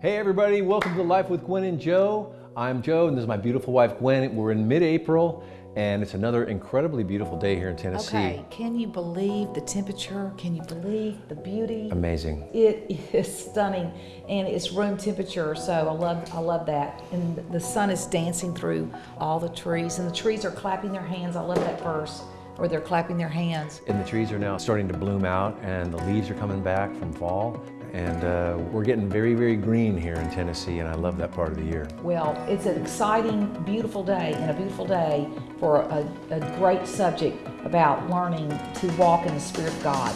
Hey everybody, welcome to Life with Gwen and Joe. I'm Joe and this is my beautiful wife Gwen. We're in mid-April and it's another incredibly beautiful day here in Tennessee. Okay, can you believe the temperature? Can you believe the beauty? Amazing. It is stunning and it's room temperature, so I love I love that. And the sun is dancing through all the trees and the trees are clapping their hands. I love that verse where they're clapping their hands. And the trees are now starting to bloom out and the leaves are coming back from fall and uh, we're getting very, very green here in Tennessee, and I love that part of the year. Well, it's an exciting, beautiful day, and a beautiful day for a, a great subject about learning to walk in the Spirit of God.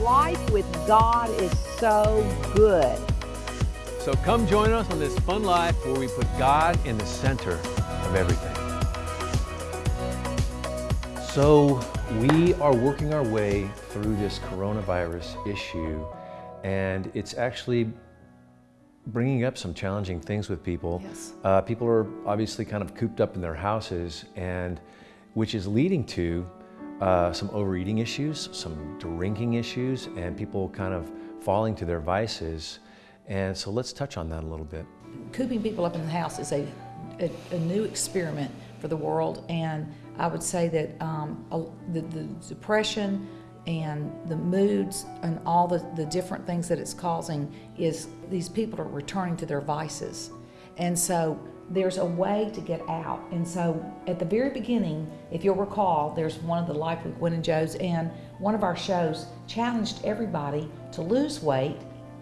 Life with God is so good. So come join us on this fun life where we put God in the center of everything. So we are working our way through this coronavirus issue and it's actually bringing up some challenging things with people. Yes. Uh, people are obviously kind of cooped up in their houses and which is leading to uh, some overeating issues, some drinking issues, and people kind of falling to their vices. And so let's touch on that a little bit. Cooping people up in the house is a, a, a new experiment for the world and I would say that um, the, the, depression and the moods and all the, the different things that it's causing is these people are returning to their vices. And so there's a way to get out. And so at the very beginning, if you'll recall, there's one of the Life with Gwen and Joe's, and one of our shows challenged everybody to lose weight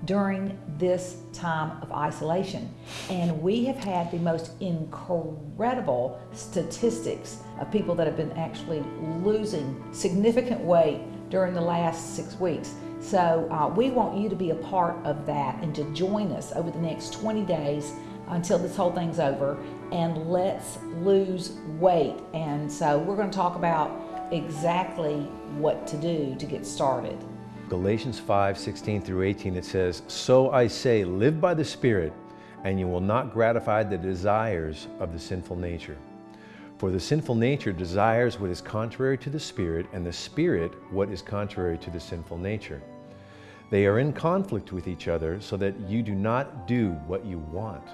during this time of isolation. And we have had the most incredible statistics of people that have been actually losing significant weight during the last six weeks. So uh, we want you to be a part of that and to join us over the next 20 days until this whole thing's over and let's lose weight. And so we're going to talk about exactly what to do to get started. Galatians 5, 16 through 18, it says, So I say, live by the Spirit, and you will not gratify the desires of the sinful nature. For the sinful nature desires what is contrary to the Spirit, and the Spirit what is contrary to the sinful nature. They are in conflict with each other, so that you do not do what you want.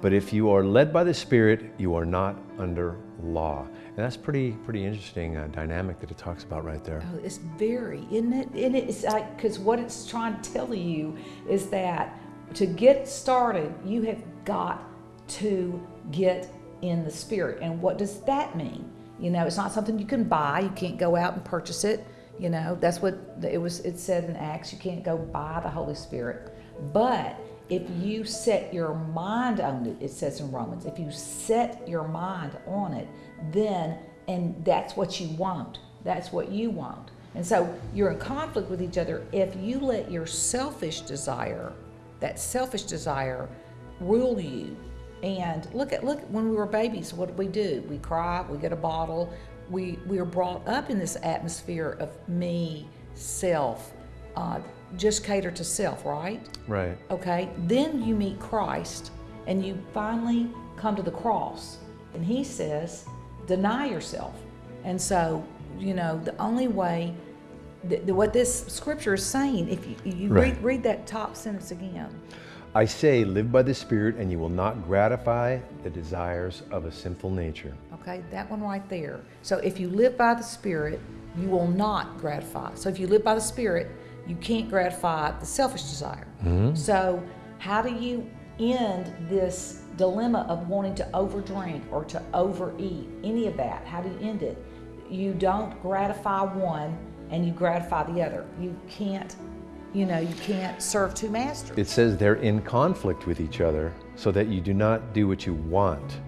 But if you are led by the Spirit, you are not under law. And that's pretty pretty interesting uh, dynamic that it talks about right there. Oh, it's very, isn't it? And it's like, because what it's trying to tell you is that to get started, you have got to get in the Spirit. And what does that mean? You know, it's not something you can buy. You can't go out and purchase it. You know, that's what it was. It said in Acts, you can't go buy the Holy Spirit. But if you set your mind on it, it says in Romans, if you set your mind on it, then, and that's what you want, that's what you want. And so you're in conflict with each other if you let your selfish desire, that selfish desire, rule you. And look at look when we were babies, what did we do? We cry, we get a bottle. We we are brought up in this atmosphere of me, self, uh, just cater to self, right? Right. Okay. Then you meet Christ and you finally come to the cross. And he says, deny yourself. And so, you know, the only way, the, the, what this scripture is saying, if you, you right. read, read that top sentence again. I say, live by the Spirit, and you will not gratify the desires of a sinful nature. Okay, that one right there. So if you live by the Spirit, you will not gratify. So if you live by the Spirit, you can't gratify the selfish desire. Mm-hmm. So, how do you end this dilemma of wanting to overdrink or to overeat? Any of that? How do you end it? You don't gratify one and you gratify the other. You can't, you know, you can't serve two masters. It says they're in conflict with each other so that you do not do what you want.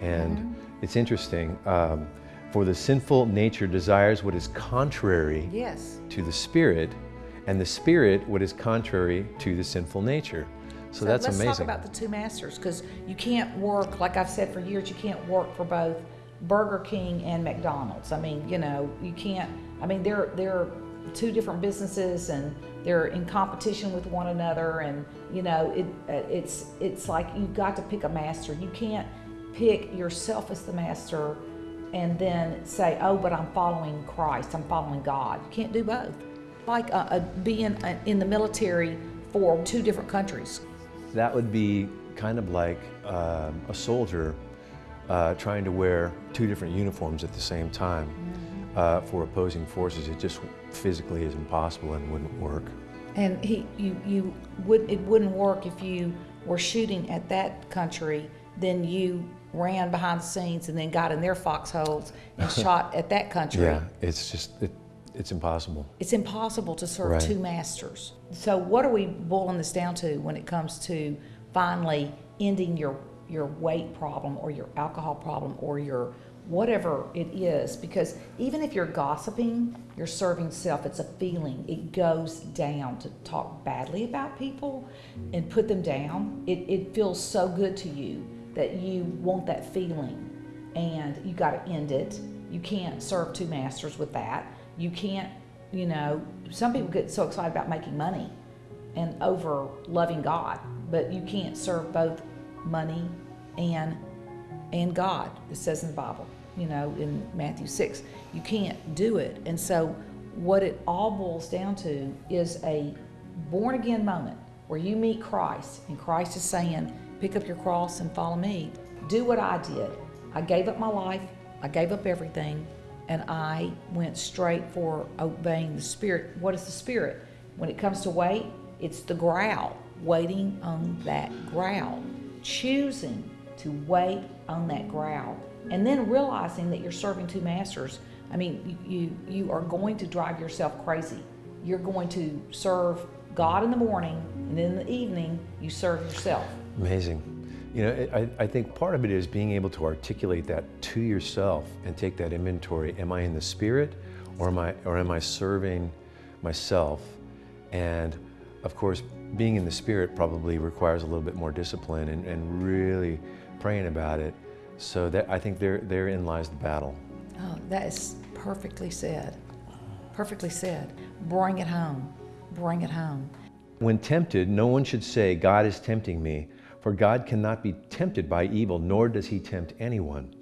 And mm-hmm. it's interesting. Um, for the sinful nature desires what is contrary yes. to the spirit, and the spirit what is contrary to the sinful nature. So, so that's let's amazing. Let's talk about the two masters because you can't work, like I've said for years, you can't work for both Burger King and McDonald's. I mean, you know, you can't, I mean, they're, they're two different businesses and they're in competition with one another and you know it it's it's like you've got to pick a master you can't pick yourself as the master and then say oh but i'm following christ i'm following god you can't do both like uh, uh, being uh, in the military for two different countries. That would be kind of like um, a soldier uh, trying to wear two different uniforms at the same time uh, for opposing forces. It just physically is impossible and wouldn't work. And he, you, you would, it wouldn't work if you were shooting at that country, then you ran behind the scenes and then got in their foxholes and shot at that country. Yeah, it's just, it, it's impossible. It's impossible to serve Right. two masters. So what are we boiling this down to when it comes to finally ending your your weight problem or your alcohol problem or your whatever it is because even if you're gossiping, you're serving self, it's a feeling. It goes down to talk badly about people and put them down. It it feels so good to you that you want that feeling and you got to end it. You can't serve two masters with that. You can't, you know, some people get so excited about making money and over loving God, but you can't serve both money and and God. It says in the Bible, you know, in Matthew 6. You can't do it. And so what it all boils down to is a born again moment where you meet Christ and Christ is saying, pick up your cross and follow me. Do what I did. I gave up my life. I gave up everything and I went straight for obeying the Spirit. What is the Spirit? When it comes to weight, it's the growl, waiting on that growl, choosing to wait on that growl, and then realizing that you're serving two masters. I mean, you, you, are going to drive yourself crazy. You're going to serve God in the morning, and in the evening, you serve yourself. Amazing. You know, I, I think part of it is being able to articulate that to yourself and take that inventory. Am I in the spirit or am I, or am I serving myself? And of course, being in the spirit probably requires a little bit more discipline and, and really praying about it. So that I think there, therein lies the battle. Oh, that is perfectly said. Perfectly said. Bring it home. Bring it home. When tempted, no one should say, God is tempting me, for God cannot be tempted by evil, nor does he tempt anyone.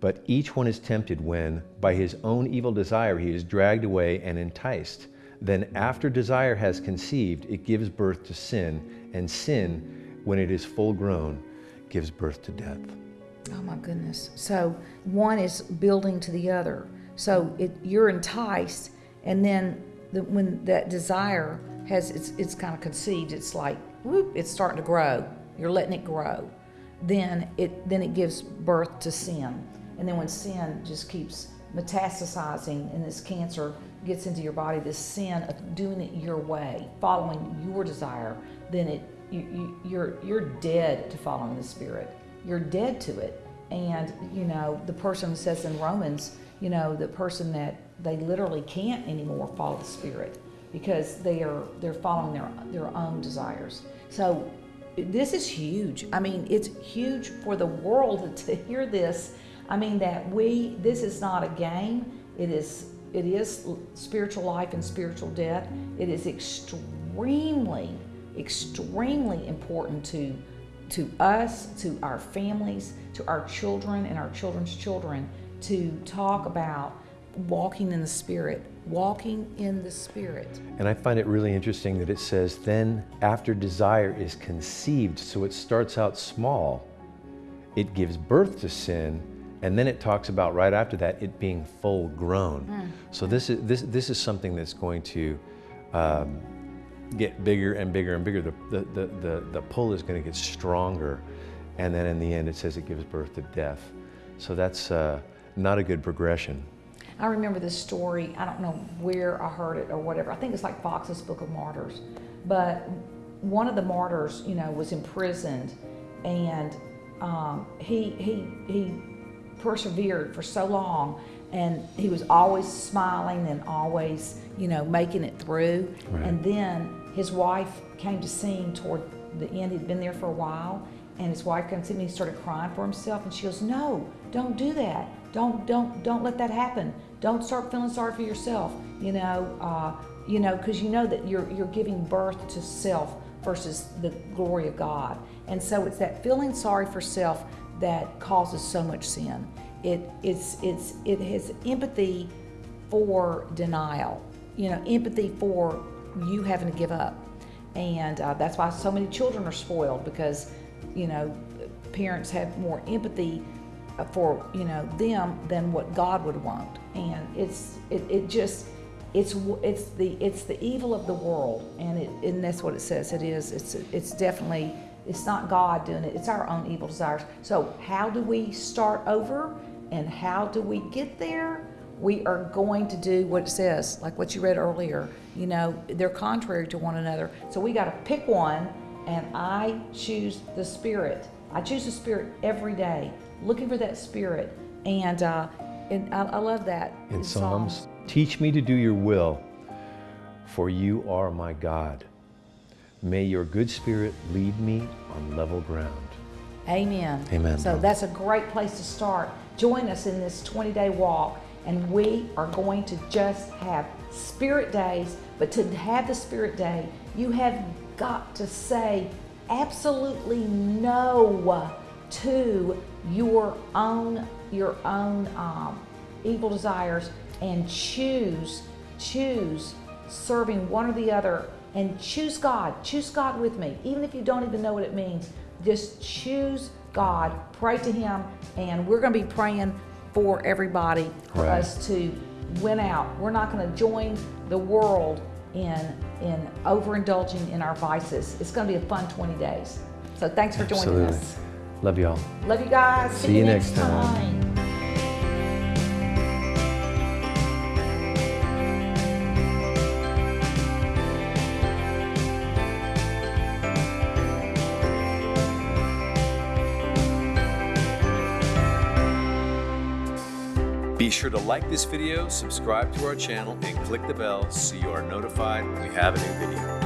But each one is tempted when, by his own evil desire, he is dragged away and enticed. Then, after desire has conceived, it gives birth to sin, and sin, when it is full grown, gives birth to death. Oh my goodness. So one is building to the other. So it, you're enticed, and then the, when that desire has it's, it's kind of conceived, it's like whoop, it's starting to grow. You're letting it grow. Then it then it gives birth to sin, and then when sin just keeps metastasizing and this cancer gets into your body, this sin of doing it your way, following your desire, then it you, you you're you're dead to following the spirit you're dead to it. And, you know, the person says in Romans, you know, the person that they literally can't anymore follow the Spirit because they are they're following their their own desires. So this is huge. I mean, it's huge for the world to hear this. I mean that we this is not a game. It is it is spiritual life and spiritual death. It is extremely extremely important to to us, to our families, to our children and our children's children to talk about walking in the Spirit, walking in the Spirit. And I find it really interesting that it says, then after desire is conceived, so it starts out small, it gives birth to sin, and then it talks about right after that it being full grown. So this is this this is something that's going to um, get bigger and bigger and bigger. The the the the, the pull is going to get stronger, and then in the end it says it gives birth to death. So that's uh, not a good progression. I remember this story. I don't know where I heard it or whatever. I think it's like Foxe's Book of Martyrs. But one of the martyrs, you know, was imprisoned, and um, he he he persevered for so long, and he was always smiling and always, you know, making it through. Right. And then his wife came to see him toward the end. He'd been there for a while, and his wife comes to me he started crying for himself. And she goes, "No, don't do that. Don't don't don't let that happen. Don't start feeling sorry for yourself. You know, uh, you know, because you know that you're you're giving birth to self versus the glory of God. And so it's that feeling sorry for self that causes so much sin. It it's it's it has empathy for denial. you know, empathy for you having to give up. And uh, that's why so many children are spoiled because, you know, parents have more empathy uh, for, you know, them than what God would want. And it's, it, it just, it's, it's the, it's the evil of the world. And it, and that's what it says it is. It's, it's definitely, it's not God doing it. It's our own evil desires. So how do we start over and how do we get there? we are going to do what it says, like what you read earlier. You know, they're contrary to one another. So we got to pick one, and I choose the Spirit. I choose the Spirit every day, looking for that Spirit. And, uh, and I, I love that. In Psalms, teach me to do your will, for you are my God. May your good spirit lead me on level ground. Amen. Amen. So that's a great place to start. Join us in this 20 day walk and we are going to just have spirit days. But to have the spirit day, you have got to say absolutely no to your own your own um, evil desires and choose choose serving one or the other and choose God. Choose God with me, even if you don't even know what it means. Just choose God, pray to Him, and we're going to be praying for everybody for right. us to win out. We're not going to join the world in in overindulging in our vices. It's going to be a fun 20 days. So thanks for joining us. Love y'all. Love you guys. See you next time. Be sure to like this video, subscribe to our channel, and click the bell so you are notified when we have a new video.